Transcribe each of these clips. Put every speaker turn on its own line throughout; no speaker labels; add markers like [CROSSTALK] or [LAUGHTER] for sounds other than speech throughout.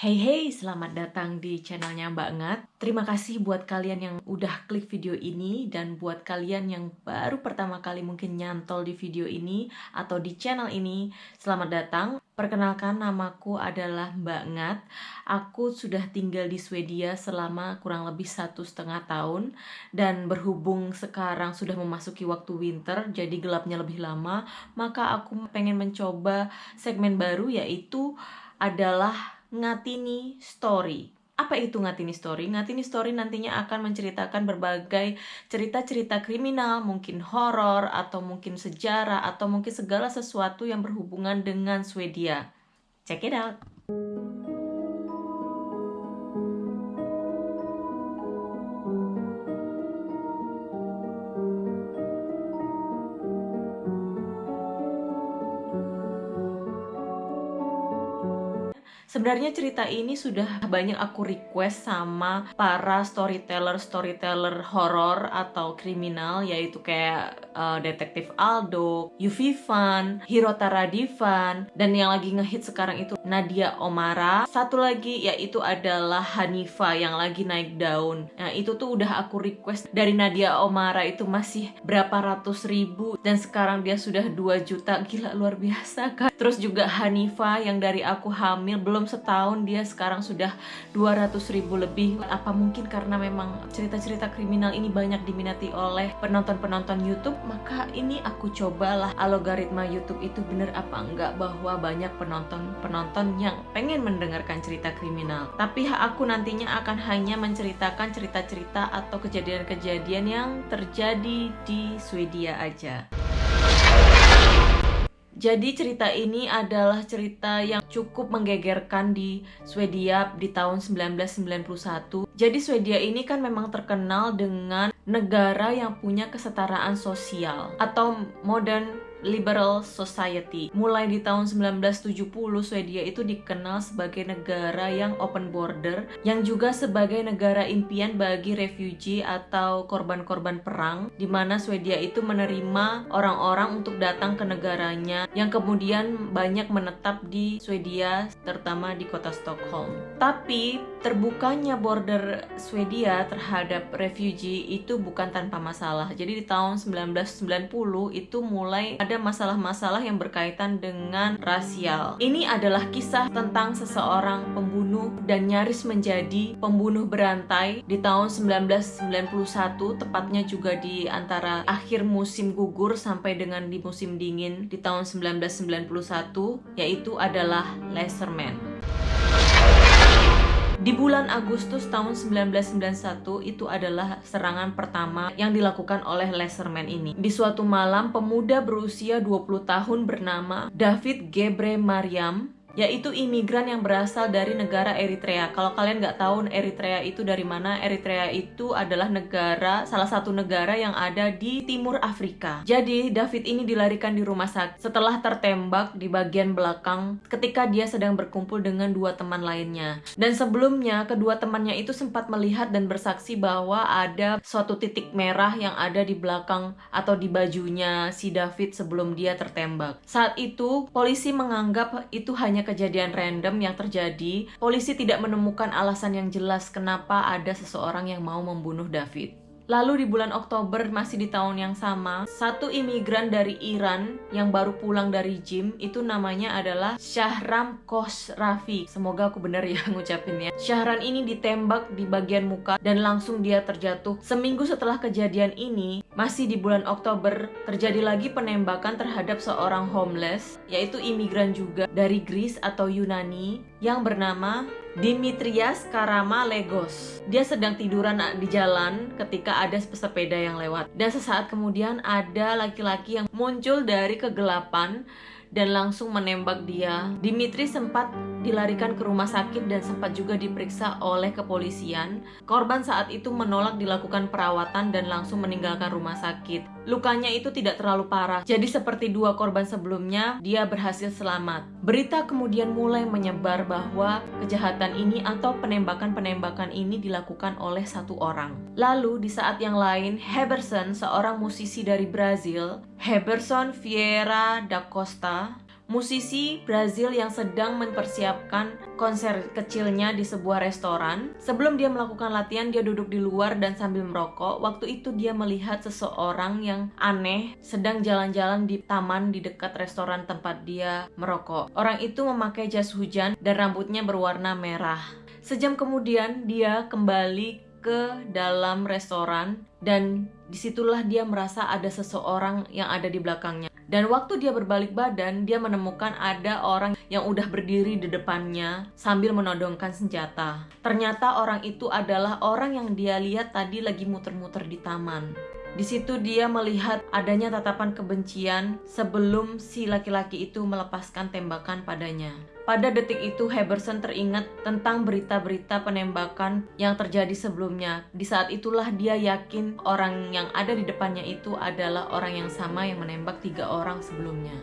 Hey hey, selamat datang di channelnya Mbak Ngat. Terima kasih buat kalian yang udah klik video ini dan buat kalian yang baru pertama kali mungkin nyantol di video ini atau di channel ini, selamat datang. Perkenalkan namaku adalah Mbak Ngat. Aku sudah tinggal di Swedia selama kurang lebih satu setengah tahun dan berhubung sekarang sudah memasuki waktu winter, jadi gelapnya lebih lama, maka aku pengen mencoba segmen baru yaitu adalah Ngatini Story. Apa itu Ngatini Story? Ngatini Story nantinya akan menceritakan berbagai cerita-cerita kriminal, mungkin horor, atau mungkin sejarah, atau mungkin segala sesuatu yang berhubungan dengan Swedia. Check it out! Sebenarnya cerita ini sudah banyak aku request sama para storyteller-storyteller horor atau kriminal yaitu kayak uh, detektif Aldo, Yuvi Fan, Hirotara Divan, dan yang lagi ngehit sekarang itu Nadia Omara. Satu lagi yaitu adalah Hanifa yang lagi naik daun. Nah itu tuh udah aku request dari Nadia Omara itu masih berapa ratus ribu dan sekarang dia sudah 2 juta. Gila luar biasa kan. Terus juga Hanifa yang dari aku hamil belum setahun dia sekarang sudah 200 ribu lebih apa mungkin karena memang cerita-cerita kriminal ini banyak diminati oleh penonton-penonton YouTube maka ini aku cobalah algoritma YouTube itu bener apa enggak bahwa banyak penonton-penonton yang pengen mendengarkan cerita kriminal tapi aku nantinya akan hanya menceritakan cerita-cerita atau kejadian-kejadian yang terjadi di Swedia aja jadi cerita ini adalah cerita yang cukup menggegerkan di Swedia di tahun 1991. Jadi Swedia ini kan memang terkenal dengan negara yang punya kesetaraan sosial atau modern liberal society. Mulai di tahun 1970, Swedia itu dikenal sebagai negara yang open border, yang juga sebagai negara impian bagi refugee atau korban-korban perang, di mana Swedia itu menerima orang-orang untuk datang ke negaranya, yang kemudian banyak menetap di Swedia, terutama di kota Stockholm. Tapi, terbukanya border Swedia terhadap refugee itu bukan tanpa masalah. Jadi di tahun 1990 itu mulai ada masalah-masalah yang berkaitan dengan rasial. Ini adalah kisah tentang seseorang pembunuh dan nyaris menjadi pembunuh berantai di tahun 1991, tepatnya juga di antara akhir musim gugur sampai dengan di musim dingin di tahun 1991, yaitu adalah Laserman. Di bulan Agustus tahun 1991 itu adalah serangan pertama yang dilakukan oleh Laserman ini. Di suatu malam, pemuda berusia 20 tahun bernama David Gebre Mariam yaitu imigran yang berasal dari negara Eritrea. Kalau kalian nggak tahu Eritrea itu dari mana, Eritrea itu adalah negara, salah satu negara yang ada di timur Afrika. Jadi David ini dilarikan di rumah sakit setelah tertembak di bagian belakang ketika dia sedang berkumpul dengan dua teman lainnya. Dan sebelumnya kedua temannya itu sempat melihat dan bersaksi bahwa ada suatu titik merah yang ada di belakang atau di bajunya si David sebelum dia tertembak. Saat itu polisi menganggap itu hanya hanya kejadian random yang terjadi, polisi tidak menemukan alasan yang jelas kenapa ada seseorang yang mau membunuh David. Lalu di bulan Oktober masih di tahun yang sama, satu imigran dari Iran yang baru pulang dari gym itu namanya adalah Syahram Khosrafi. Semoga aku benar ya [LAUGHS] ngucapinnya. Syahran ini ditembak di bagian muka dan langsung dia terjatuh. Seminggu setelah kejadian ini, masih di bulan Oktober, terjadi lagi penembakan terhadap seorang homeless, yaitu imigran juga dari Greece atau Yunani yang bernama Dimitrias Karama Legos. Dia sedang tiduran di jalan ketika ada pesepeda yang lewat. Dan sesaat kemudian ada laki-laki yang muncul dari kegelapan dan langsung menembak dia. Dimitri sempat dilarikan ke rumah sakit dan sempat juga diperiksa oleh kepolisian. Korban saat itu menolak dilakukan perawatan dan langsung meninggalkan rumah sakit. Lukanya itu tidak terlalu parah, jadi seperti dua korban sebelumnya, dia berhasil selamat. Berita kemudian mulai menyebar bahwa kejahatan ini atau penembakan-penembakan ini dilakukan oleh satu orang. Lalu di saat yang lain, Heberson, seorang musisi dari Brazil, Heberson Vieira da Costa musisi Brazil yang sedang mempersiapkan konser kecilnya di sebuah restoran. Sebelum dia melakukan latihan, dia duduk di luar dan sambil merokok. Waktu itu dia melihat seseorang yang aneh sedang jalan-jalan di taman di dekat restoran tempat dia merokok. Orang itu memakai jas hujan dan rambutnya berwarna merah. Sejam kemudian dia kembali ke dalam restoran dan di situlah dia merasa ada seseorang yang ada di belakangnya. Dan waktu dia berbalik badan, dia menemukan ada orang yang udah berdiri di depannya sambil menodongkan senjata. Ternyata orang itu adalah orang yang dia lihat tadi lagi muter-muter di taman. Di situ dia melihat adanya tatapan kebencian sebelum si laki-laki itu melepaskan tembakan padanya. Pada detik itu Heberson teringat tentang berita-berita penembakan yang terjadi sebelumnya. Di saat itulah dia yakin orang yang ada di depannya itu adalah orang yang sama yang menembak tiga orang sebelumnya.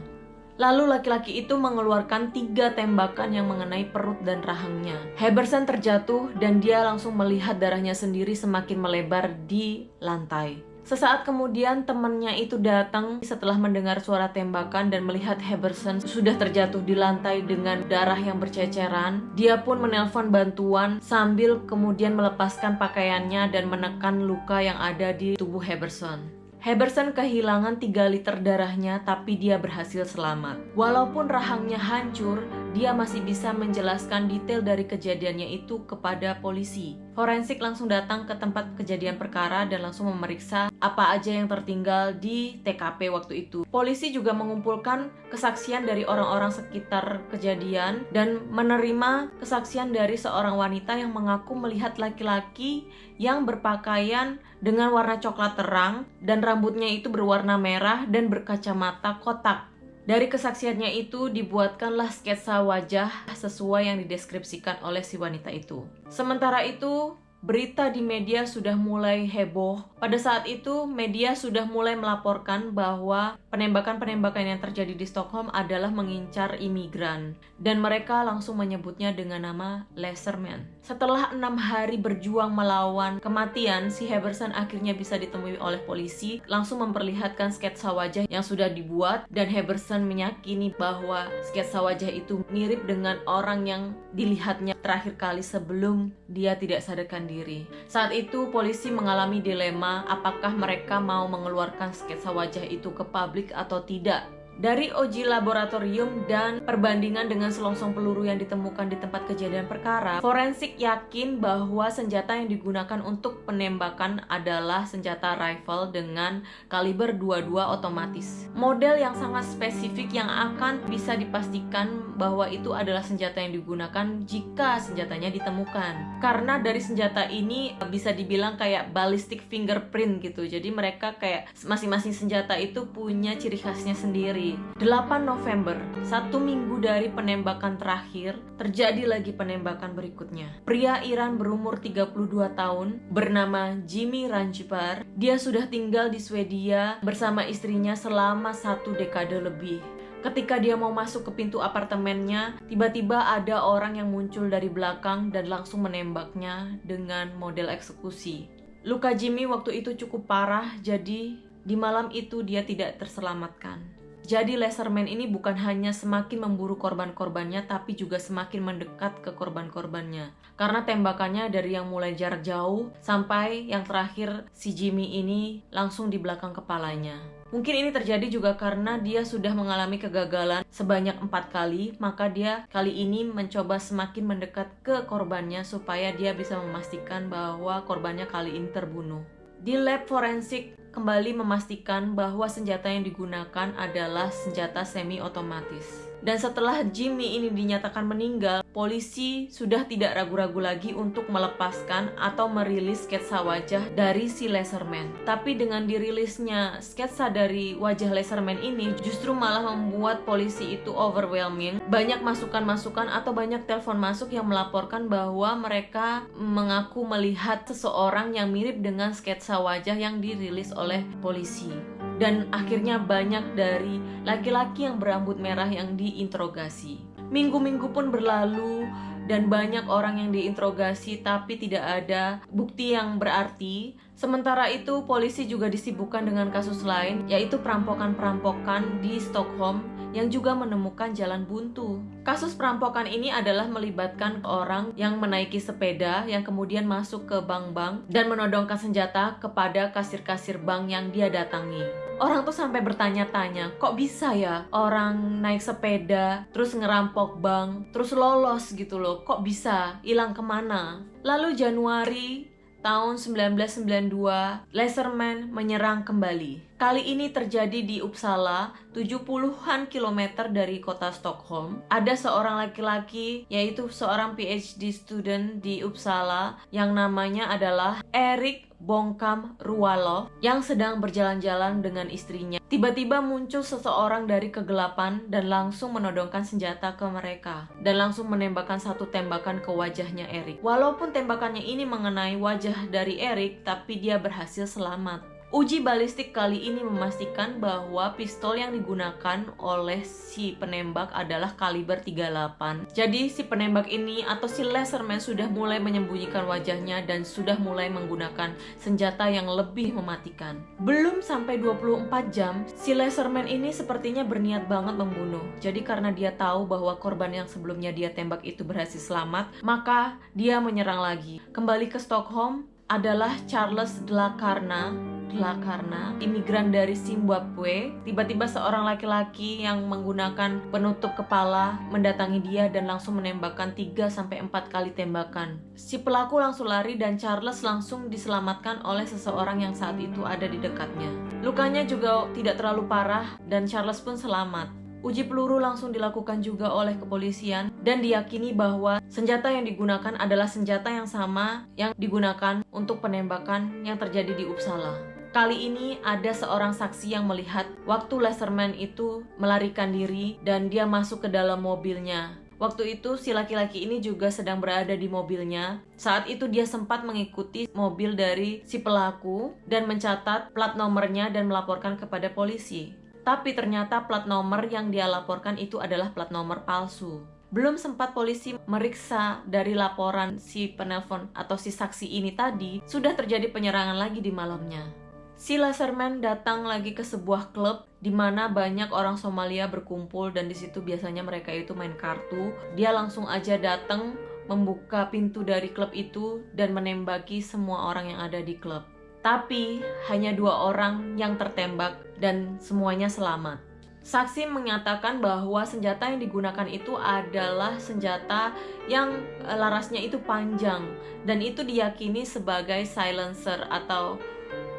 Lalu laki-laki itu mengeluarkan tiga tembakan yang mengenai perut dan rahangnya. Heberson terjatuh dan dia langsung melihat darahnya sendiri semakin melebar di lantai. Sesaat kemudian temannya itu datang setelah mendengar suara tembakan dan melihat Heberson sudah terjatuh di lantai dengan darah yang berceceran. Dia pun menelpon bantuan sambil kemudian melepaskan pakaiannya dan menekan luka yang ada di tubuh Heberson. Heberson kehilangan 3 liter darahnya tapi dia berhasil selamat. Walaupun rahangnya hancur, dia masih bisa menjelaskan detail dari kejadiannya itu kepada polisi. Forensik langsung datang ke tempat kejadian perkara dan langsung memeriksa apa aja yang tertinggal di TKP waktu itu. Polisi juga mengumpulkan kesaksian dari orang-orang sekitar kejadian dan menerima kesaksian dari seorang wanita yang mengaku melihat laki-laki yang berpakaian dengan warna coklat terang dan rambutnya itu berwarna merah dan berkacamata kotak. Dari kesaksiannya itu dibuatkanlah sketsa wajah sesuai yang dideskripsikan oleh si wanita itu. Sementara itu, berita di media sudah mulai heboh. Pada saat itu, media sudah mulai melaporkan bahwa penembakan-penembakan yang terjadi di Stockholm adalah mengincar imigran, dan mereka langsung menyebutnya dengan nama Laserman. Setelah enam hari berjuang melawan kematian, si Heberson akhirnya bisa ditemui oleh polisi, langsung memperlihatkan sketsa wajah yang sudah dibuat, dan Heberson meyakini bahwa sketsa wajah itu mirip dengan orang yang dilihatnya terakhir kali sebelum dia tidak sadarkan diri. Saat itu polisi mengalami dilema apakah mereka mau mengeluarkan sketsa wajah itu ke publik atau tidak. Dari uji laboratorium dan perbandingan dengan selongsong peluru yang ditemukan di tempat kejadian perkara, forensik yakin bahwa senjata yang digunakan untuk penembakan adalah senjata rifle dengan kaliber 22 otomatis. Model yang sangat spesifik yang akan bisa dipastikan bahwa itu adalah senjata yang digunakan jika senjatanya ditemukan. Karena dari senjata ini bisa dibilang kayak ballistic fingerprint gitu. Jadi mereka kayak masing-masing senjata itu punya ciri khasnya sendiri 8 November, satu minggu dari penembakan terakhir, terjadi lagi penembakan berikutnya. Pria Iran berumur 32 tahun bernama Jimmy Ranjipar. Dia sudah tinggal di Swedia bersama istrinya selama satu dekade lebih. Ketika dia mau masuk ke pintu apartemennya, tiba-tiba ada orang yang muncul dari belakang dan langsung menembaknya dengan model eksekusi. Luka Jimmy waktu itu cukup parah, jadi di malam itu dia tidak terselamatkan. Jadi Laserman ini bukan hanya semakin memburu korban-korbannya tapi juga semakin mendekat ke korban-korbannya. Karena tembakannya dari yang mulai jarak jauh sampai yang terakhir si Jimmy ini langsung di belakang kepalanya. Mungkin ini terjadi juga karena dia sudah mengalami kegagalan sebanyak empat kali, maka dia kali ini mencoba semakin mendekat ke korbannya supaya dia bisa memastikan bahwa korbannya kali ini terbunuh. Di lab forensik kembali memastikan bahwa senjata yang digunakan adalah senjata semi otomatis. Dan setelah Jimmy ini dinyatakan meninggal, polisi sudah tidak ragu-ragu lagi untuk melepaskan atau merilis sketsa wajah dari si Laserman. Tapi dengan dirilisnya sketsa dari wajah Laserman ini justru malah membuat polisi itu overwhelming. Banyak masukan-masukan atau banyak telepon masuk yang melaporkan bahwa mereka mengaku melihat seseorang yang mirip dengan sketsa wajah yang dirilis oleh polisi dan akhirnya banyak dari laki-laki yang berambut merah yang diinterogasi. Minggu-minggu pun berlalu dan banyak orang yang diinterogasi tapi tidak ada bukti yang berarti. Sementara itu, polisi juga disibukkan dengan kasus lain, yaitu perampokan-perampokan di Stockholm yang juga menemukan jalan buntu. Kasus perampokan ini adalah melibatkan orang yang menaiki sepeda yang kemudian masuk ke bank-bank dan menodongkan senjata kepada kasir-kasir bank yang dia datangi. Orang tuh sampai bertanya-tanya, kok bisa ya orang naik sepeda, terus ngerampok bank, terus lolos gitu loh, kok bisa, hilang ke mana? Lalu Januari tahun 1992, Laserman menyerang kembali. Kali ini terjadi di Uppsala, 70-an kilometer dari kota Stockholm. Ada seorang laki-laki, yaitu seorang PhD student di Uppsala, yang namanya adalah Erik Bongkam Rualo yang sedang berjalan-jalan dengan istrinya. Tiba-tiba muncul seseorang dari kegelapan dan langsung menodongkan senjata ke mereka dan langsung menembakkan satu tembakan ke wajahnya Erik. Walaupun tembakannya ini mengenai wajah dari Erik, tapi dia berhasil selamat. Uji balistik kali ini memastikan bahwa pistol yang digunakan oleh si penembak adalah kaliber 38. Jadi si penembak ini atau si laserman sudah mulai menyembunyikan wajahnya dan sudah mulai menggunakan senjata yang lebih mematikan. Belum sampai 24 jam, si laserman ini sepertinya berniat banget membunuh. Jadi karena dia tahu bahwa korban yang sebelumnya dia tembak itu berhasil selamat, maka dia menyerang lagi. Kembali ke Stockholm adalah Charles Delacarna adalah karena imigran dari Zimbabwe, tiba-tiba seorang laki-laki yang menggunakan penutup kepala mendatangi dia dan langsung menembakkan 3 sampai 4 kali tembakan. Si pelaku langsung lari dan Charles langsung diselamatkan oleh seseorang yang saat itu ada di dekatnya. Lukanya juga tidak terlalu parah dan Charles pun selamat. Uji peluru langsung dilakukan juga oleh kepolisian dan diyakini bahwa senjata yang digunakan adalah senjata yang sama yang digunakan untuk penembakan yang terjadi di Uppsala. Kali ini ada seorang saksi yang melihat waktu Laserman itu melarikan diri dan dia masuk ke dalam mobilnya. Waktu itu si laki-laki ini juga sedang berada di mobilnya. Saat itu dia sempat mengikuti mobil dari si pelaku dan mencatat plat nomornya dan melaporkan kepada polisi. Tapi ternyata plat nomor yang dia laporkan itu adalah plat nomor palsu. Belum sempat polisi meriksa dari laporan si penelpon atau si saksi ini tadi, sudah terjadi penyerangan lagi di malamnya. Si Laserman datang lagi ke sebuah klub di mana banyak orang Somalia berkumpul dan di situ biasanya mereka itu main kartu. Dia langsung aja datang membuka pintu dari klub itu dan menembaki semua orang yang ada di klub. Tapi hanya dua orang yang tertembak dan semuanya selamat. Saksi menyatakan bahwa senjata yang digunakan itu adalah senjata yang eh, larasnya itu panjang dan itu diyakini sebagai silencer atau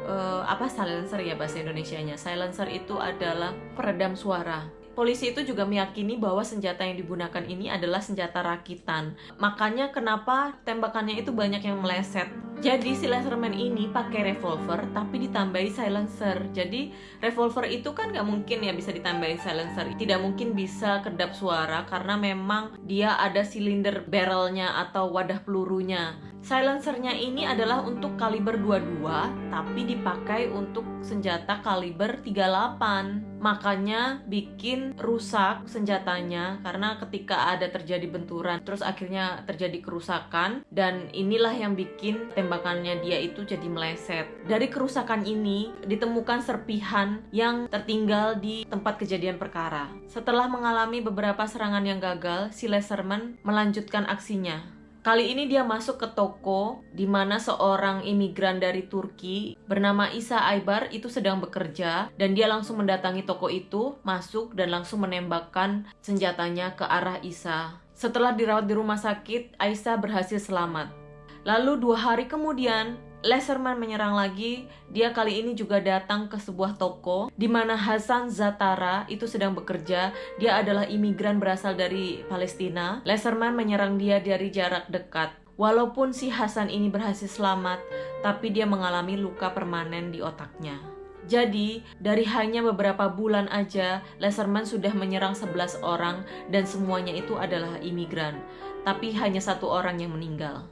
uh, apa silencer ya bahasa Indonesia-nya. Silencer itu adalah peredam suara. Polisi itu juga meyakini bahwa senjata yang digunakan ini adalah senjata rakitan. Makanya kenapa tembakannya itu banyak yang meleset. Jadi si laserman ini pakai revolver tapi ditambahi silencer. Jadi revolver itu kan nggak mungkin ya bisa ditambahi silencer. Tidak mungkin bisa kedap suara karena memang dia ada silinder barrelnya atau wadah pelurunya. Silencernya ini adalah untuk kaliber 22 tapi dipakai untuk senjata kaliber 38. Makanya bikin rusak senjatanya karena ketika ada terjadi benturan terus akhirnya terjadi kerusakan dan inilah yang bikin tembakannya dia itu jadi meleset. Dari kerusakan ini ditemukan serpihan yang tertinggal di tempat kejadian perkara. Setelah mengalami beberapa serangan yang gagal, si Leserman melanjutkan aksinya Kali ini dia masuk ke toko di mana seorang imigran dari Turki bernama Isa Aybar itu sedang bekerja dan dia langsung mendatangi toko itu, masuk dan langsung menembakkan senjatanya ke arah Isa. Setelah dirawat di rumah sakit, Aisyah berhasil selamat. Lalu dua hari kemudian, Leserman menyerang lagi. Dia kali ini juga datang ke sebuah toko di mana Hasan Zatara itu sedang bekerja. Dia adalah imigran berasal dari Palestina. Leserman menyerang dia dari jarak dekat. Walaupun si Hasan ini berhasil selamat, tapi dia mengalami luka permanen di otaknya. Jadi, dari hanya beberapa bulan aja, Leserman sudah menyerang 11 orang dan semuanya itu adalah imigran. Tapi hanya satu orang yang meninggal.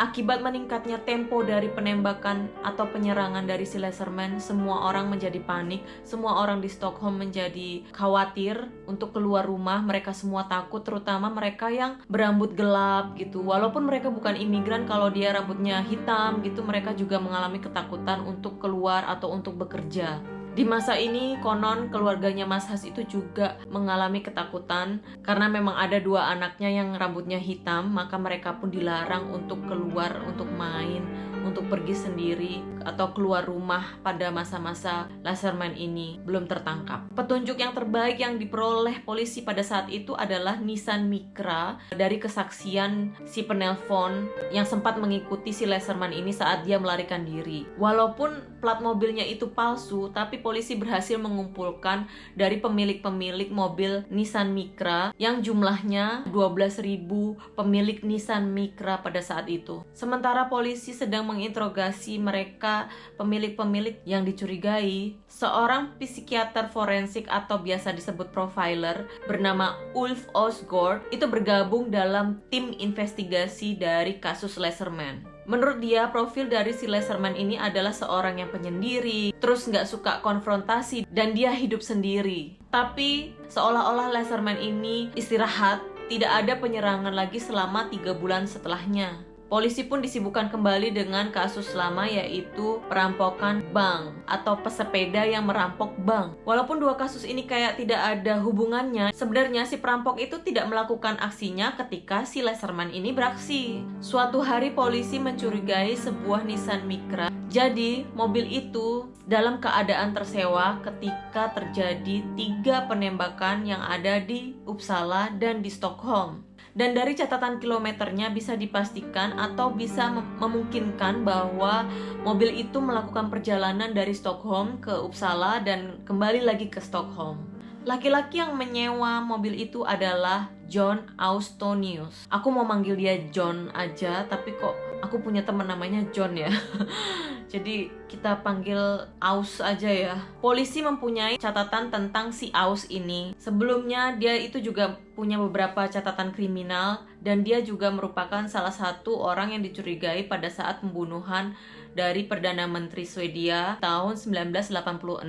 Akibat meningkatnya tempo dari penembakan atau penyerangan dari si Laserman, semua orang menjadi panik, semua orang di Stockholm menjadi khawatir untuk keluar rumah, mereka semua takut, terutama mereka yang berambut gelap gitu. Walaupun mereka bukan imigran, kalau dia rambutnya hitam gitu, mereka juga mengalami ketakutan untuk keluar atau untuk bekerja. Di masa ini konon keluarganya Mas Has itu juga mengalami ketakutan karena memang ada dua anaknya yang rambutnya hitam, maka mereka pun dilarang untuk keluar untuk main, untuk pergi sendiri atau keluar rumah pada masa-masa Laserman ini belum tertangkap. Petunjuk yang terbaik yang diperoleh polisi pada saat itu adalah Nissan Micra dari kesaksian si penelpon yang sempat mengikuti si Laserman ini saat dia melarikan diri. Walaupun plat mobilnya itu palsu, tapi polisi berhasil mengumpulkan dari pemilik-pemilik mobil Nissan Micra yang jumlahnya 12.000 pemilik Nissan Micra pada saat itu. Sementara polisi sedang menginterogasi mereka pemilik-pemilik yang dicurigai, seorang psikiater forensik atau biasa disebut profiler bernama Ulf Osgord itu bergabung dalam tim investigasi dari kasus Laserman. Menurut dia, profil dari si Laserman ini adalah seorang yang penyendiri, terus nggak suka konfrontasi, dan dia hidup sendiri. Tapi, seolah-olah Laserman ini istirahat, tidak ada penyerangan lagi selama tiga bulan setelahnya. Polisi pun disibukkan kembali dengan kasus lama yaitu perampokan bank atau pesepeda yang merampok bank. Walaupun dua kasus ini kayak tidak ada hubungannya, sebenarnya si perampok itu tidak melakukan aksinya ketika si Laserman ini beraksi. Suatu hari polisi mencurigai sebuah Nissan Micra. Jadi mobil itu dalam keadaan tersewa ketika terjadi tiga penembakan yang ada di Uppsala dan di Stockholm dan dari catatan kilometernya bisa dipastikan atau bisa memungkinkan bahwa mobil itu melakukan perjalanan dari Stockholm ke Uppsala dan kembali lagi ke Stockholm. Laki-laki yang menyewa mobil itu adalah John Austonius. Aku mau manggil dia John aja, tapi kok aku punya teman namanya John ya. [LAUGHS] Jadi kita panggil Aus aja ya. Polisi mempunyai catatan tentang si Aus ini. Sebelumnya dia itu juga punya beberapa catatan kriminal dan dia juga merupakan salah satu orang yang dicurigai pada saat pembunuhan dari Perdana Menteri Swedia tahun 1986,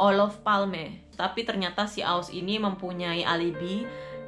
Olof Palme. Tapi ternyata si Aus ini mempunyai alibi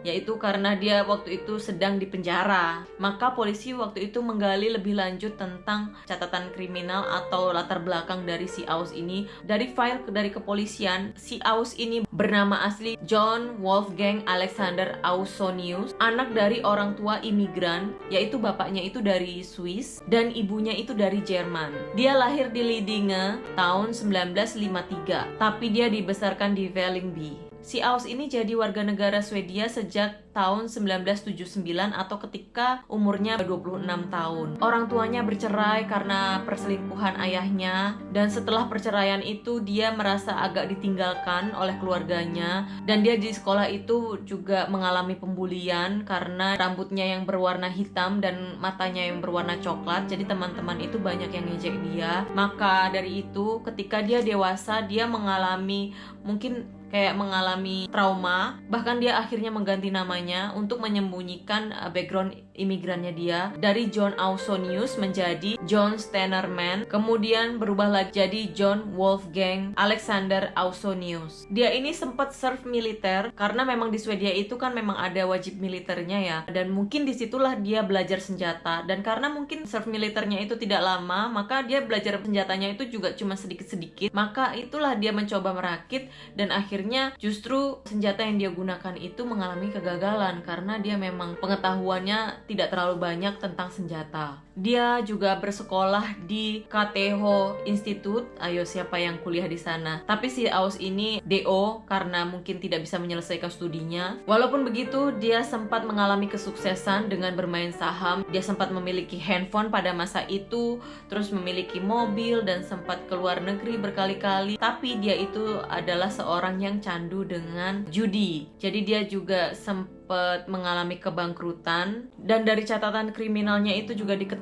yaitu karena dia waktu itu sedang di penjara. Maka polisi waktu itu menggali lebih lanjut tentang catatan kriminal atau latar belakang dari si Aus ini. Dari file dari kepolisian, si Aus ini bernama asli John Wolfgang Alexander Ausonius, anak dari orang tua imigran, yaitu bapaknya itu dari Swiss dan ibunya itu dari Jerman. Dia lahir di Lidinge tahun 1953, tapi dia dibesarkan di Vällingby. Si Aus ini jadi warga negara Swedia sejak tahun 1979 atau ketika umurnya 26 tahun. Orang tuanya bercerai karena perselingkuhan ayahnya dan setelah perceraian itu dia merasa agak ditinggalkan oleh keluarganya dan dia di sekolah itu juga mengalami pembulian karena rambutnya yang berwarna hitam dan matanya yang berwarna coklat. Jadi teman-teman itu banyak yang ngejek dia. Maka dari itu ketika dia dewasa dia mengalami mungkin kayak mengalami trauma bahkan dia akhirnya mengganti namanya untuk menyembunyikan uh, background imigrannya dia dari John Ausonius menjadi John Stenerman kemudian berubah lagi jadi John Wolfgang Alexander Ausonius. Dia ini sempat serve militer karena memang di Swedia itu kan memang ada wajib militernya ya dan mungkin di situlah dia belajar senjata. Dan karena mungkin serve militernya itu tidak lama maka dia belajar senjatanya itu juga cuma sedikit-sedikit maka itulah dia mencoba merakit dan akhirnya akhirnya justru senjata yang dia gunakan itu mengalami kegagalan karena dia memang pengetahuannya tidak terlalu banyak tentang senjata. Dia juga bersekolah di KTH Institute. Ayo siapa yang kuliah di sana? Tapi si Aus ini DO karena mungkin tidak bisa menyelesaikan studinya. Walaupun begitu, dia sempat mengalami kesuksesan dengan bermain saham. Dia sempat memiliki handphone pada masa itu, terus memiliki mobil dan sempat keluar negeri berkali-kali. Tapi dia itu adalah seorang yang candu dengan judi. Jadi dia juga sempat mengalami kebangkrutan dan dari catatan kriminalnya itu juga diketahui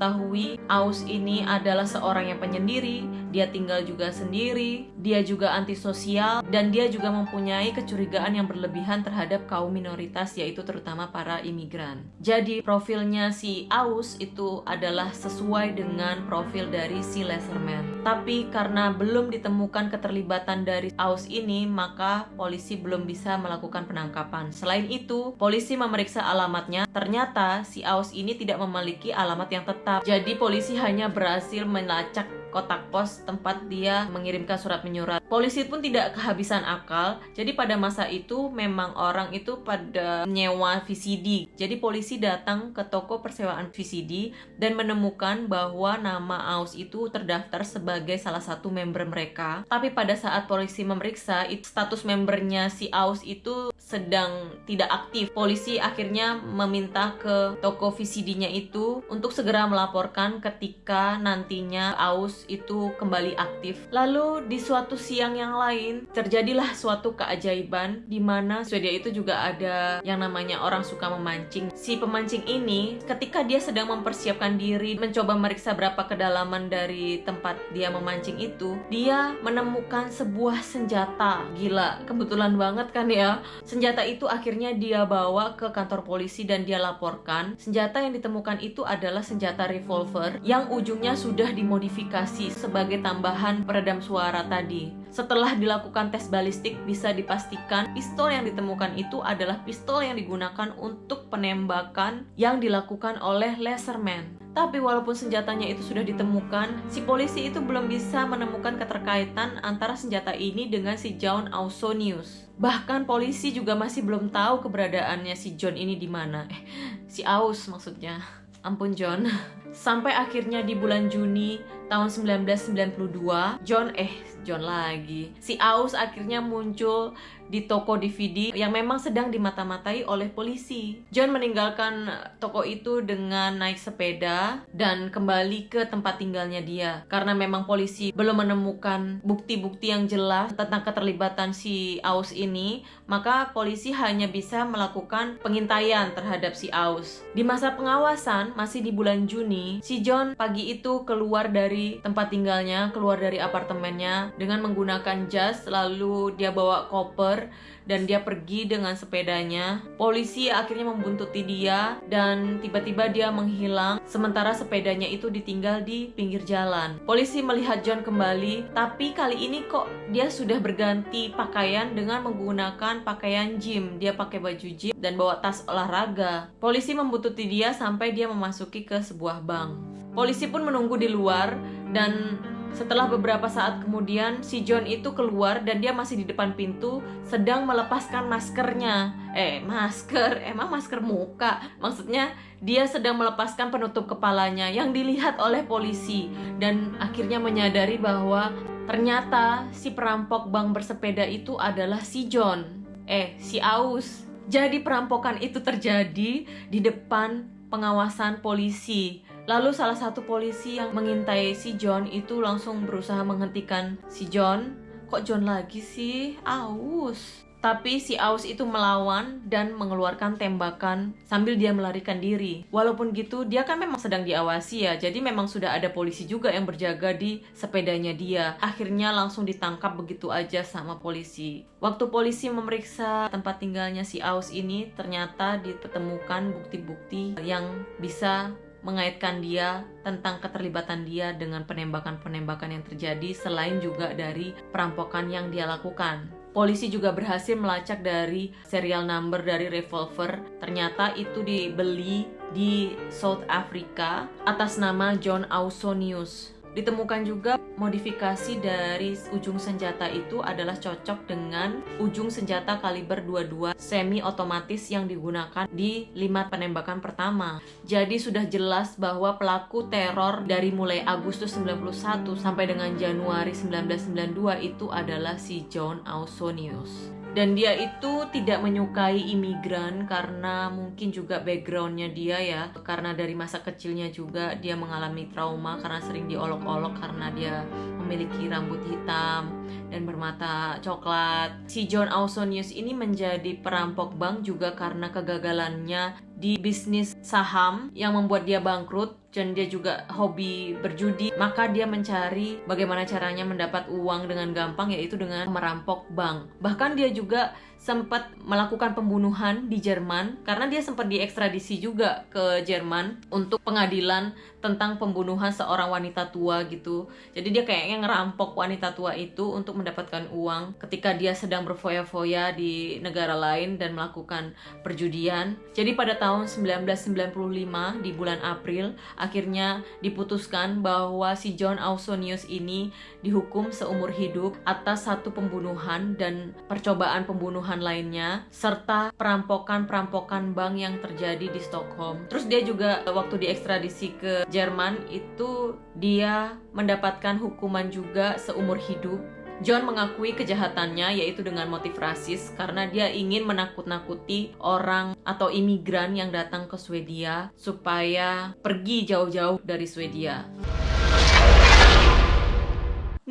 Aus ini adalah seorang yang penyendiri, dia tinggal juga sendiri, dia juga antisosial dan dia juga mempunyai kecurigaan yang berlebihan terhadap kaum minoritas yaitu terutama para imigran. Jadi profilnya si Aus itu adalah sesuai dengan profil dari si Leserman. Tapi karena belum ditemukan keterlibatan dari Aus ini, maka polisi belum bisa melakukan penangkapan. Selain itu, polisi memeriksa alamatnya, ternyata si Aus ini tidak memiliki alamat yang tetap. Jadi polisi hanya berhasil melacak kotak pos tempat dia mengirimkan surat menyurat. Polisi pun tidak kehabisan akal. Jadi pada masa itu memang orang itu pada nyewa VCD. Jadi polisi datang ke toko persewaan VCD dan menemukan bahwa nama Aus itu terdaftar sebagai salah satu member mereka. Tapi pada saat polisi memeriksa, status membernya si Aus itu sedang tidak aktif. Polisi akhirnya meminta ke toko VCD-nya itu untuk segera melaporkan ketika nantinya Aus itu kembali aktif. Lalu di suatu siang siang yang lain terjadilah suatu keajaiban di mana Swedia itu juga ada yang namanya orang suka memancing. Si pemancing ini ketika dia sedang mempersiapkan diri mencoba meriksa berapa kedalaman dari tempat dia memancing itu, dia menemukan sebuah senjata. Gila, kebetulan banget kan ya. Senjata itu akhirnya dia bawa ke kantor polisi dan dia laporkan. Senjata yang ditemukan itu adalah senjata revolver yang ujungnya sudah dimodifikasi sebagai tambahan peredam suara tadi. Setelah dilakukan tes balistik, bisa dipastikan pistol yang ditemukan itu adalah pistol yang digunakan untuk penembakan yang dilakukan oleh Laserman. Tapi walaupun senjatanya itu sudah ditemukan, si polisi itu belum bisa menemukan keterkaitan antara senjata ini dengan si John Ausonius. Bahkan polisi juga masih belum tahu keberadaannya si John ini di mana. Eh, si Aus maksudnya. Ampun John. [LAUGHS] Sampai akhirnya di bulan Juni tahun 1992, John eh John lagi. Si Aus akhirnya muncul di toko DVD yang memang sedang dimata-matai oleh polisi. John meninggalkan toko itu dengan naik sepeda dan kembali ke tempat tinggalnya dia. Karena memang polisi belum menemukan bukti-bukti yang jelas tentang keterlibatan si Aus ini, maka polisi hanya bisa melakukan pengintaian terhadap si Aus. Di masa pengawasan, masih di bulan Juni, si John pagi itu keluar dari tempat tinggalnya, keluar dari apartemennya dengan menggunakan jas, lalu dia bawa koper dan dia pergi dengan sepedanya. Polisi akhirnya membuntuti dia dan tiba-tiba dia menghilang sementara sepedanya itu ditinggal di pinggir jalan. Polisi melihat John kembali, tapi kali ini kok dia sudah berganti pakaian dengan menggunakan pakaian gym. Dia pakai baju gym dan bawa tas olahraga. Polisi membuntuti dia sampai dia memasuki ke sebuah bank. Polisi pun menunggu di luar dan setelah beberapa saat kemudian, si John itu keluar dan dia masih di depan pintu sedang melepaskan maskernya. Eh, masker, [LAUGHS] emang masker muka. Maksudnya dia sedang melepaskan penutup kepalanya yang dilihat oleh polisi dan akhirnya menyadari bahwa ternyata si perampok bank bersepeda itu adalah si John. Eh, si Aus. Jadi perampokan itu terjadi di depan pengawasan polisi Lalu salah satu polisi yang mengintai si John itu langsung berusaha menghentikan si John. Kok John lagi sih? Aus. Tapi si Aus itu melawan dan mengeluarkan tembakan sambil dia melarikan diri. Walaupun gitu, dia kan memang sedang diawasi ya. Jadi memang sudah ada polisi juga yang berjaga di sepedanya dia. Akhirnya langsung ditangkap begitu aja sama polisi. Waktu polisi memeriksa tempat tinggalnya si Aus ini, ternyata ditemukan bukti-bukti yang bisa mengaitkan dia tentang keterlibatan dia dengan penembakan-penembakan yang terjadi selain juga dari perampokan yang dia lakukan. Polisi juga berhasil melacak dari serial number dari revolver. Ternyata itu dibeli di South Africa atas nama John Ausonius. Ditemukan juga modifikasi dari ujung senjata itu adalah cocok dengan ujung senjata kaliber 22 semi otomatis yang digunakan di lima penembakan pertama. Jadi sudah jelas bahwa pelaku teror dari mulai Agustus 91 sampai dengan Januari 1992 itu adalah si John Ausonius dan dia itu tidak menyukai imigran karena mungkin juga backgroundnya dia ya karena dari masa kecilnya juga dia mengalami trauma karena sering diolok-olok karena dia memiliki rambut hitam dan bermata coklat. Si John Ausonius ini menjadi perampok bank juga karena kegagalannya di bisnis saham yang membuat dia bangkrut dan dia juga hobi berjudi maka dia mencari bagaimana caranya mendapat uang dengan gampang yaitu dengan merampok bank. Bahkan dia juga sempat melakukan pembunuhan di Jerman karena dia sempat diekstradisi juga ke Jerman untuk pengadilan tentang pembunuhan seorang wanita tua gitu. Jadi dia kayaknya ngerampok wanita tua itu untuk mendapatkan uang ketika dia sedang berfoya-foya di negara lain dan melakukan perjudian. Jadi pada tahun 1995 di bulan April akhirnya diputuskan bahwa si John Ausonius ini dihukum seumur hidup atas satu pembunuhan dan percobaan pembunuhan lainnya serta perampokan-perampokan bank yang terjadi di Stockholm. Terus dia juga waktu diekstradisi ke Jerman itu dia mendapatkan hukuman juga seumur hidup John mengakui kejahatannya yaitu dengan motif rasis karena dia ingin menakut-nakuti orang atau imigran yang datang ke Swedia supaya pergi jauh-jauh dari Swedia.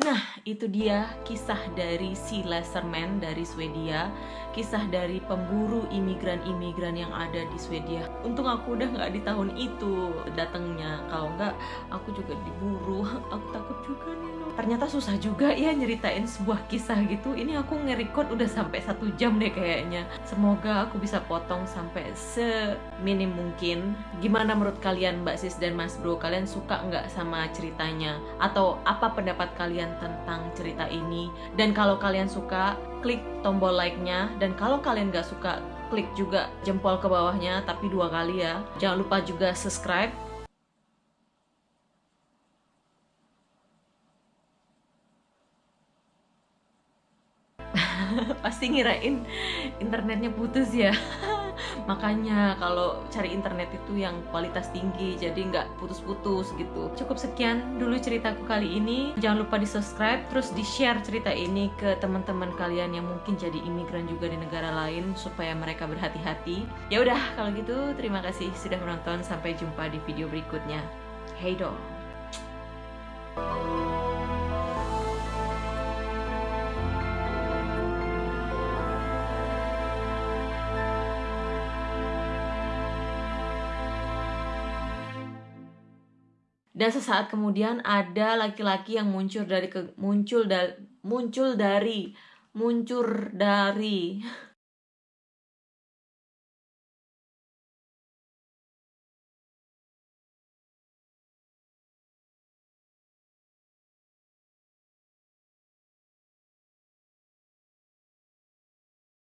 Nah, itu dia kisah dari si Leserman dari Swedia Kisah dari pemburu imigran-imigran yang ada di Swedia. Untung aku udah nggak di tahun itu datangnya. Kalau nggak, aku juga diburu. [LAUGHS] Aku takut juga nih ternyata susah juga ya nyeritain sebuah kisah gitu. Ini aku nge-record udah sampai satu jam deh kayaknya. Semoga aku bisa potong sampai seminim mungkin. Gimana menurut kalian mbak sis dan mas bro? Kalian suka nggak sama ceritanya? Atau apa pendapat kalian tentang cerita ini? Dan kalau kalian suka klik tombol like-nya. Dan kalau kalian nggak suka klik juga jempol ke bawahnya tapi dua kali ya. Jangan lupa juga subscribe. [LAUGHS] Pasti ngirain internetnya putus ya [LAUGHS] makanya kalau cari internet itu yang kualitas tinggi jadi nggak putus-putus gitu. Cukup sekian dulu ceritaku kali ini. Jangan lupa di subscribe terus di share cerita ini ke teman-teman kalian yang mungkin jadi imigran juga di negara lain supaya mereka berhati-hati. Ya udah kalau gitu terima kasih sudah menonton. Sampai jumpa di video berikutnya. Hey dong dan sesaat kemudian ada laki-laki yang muncul dari ke, muncul da, muncul dari muncul dari [LAUGHS]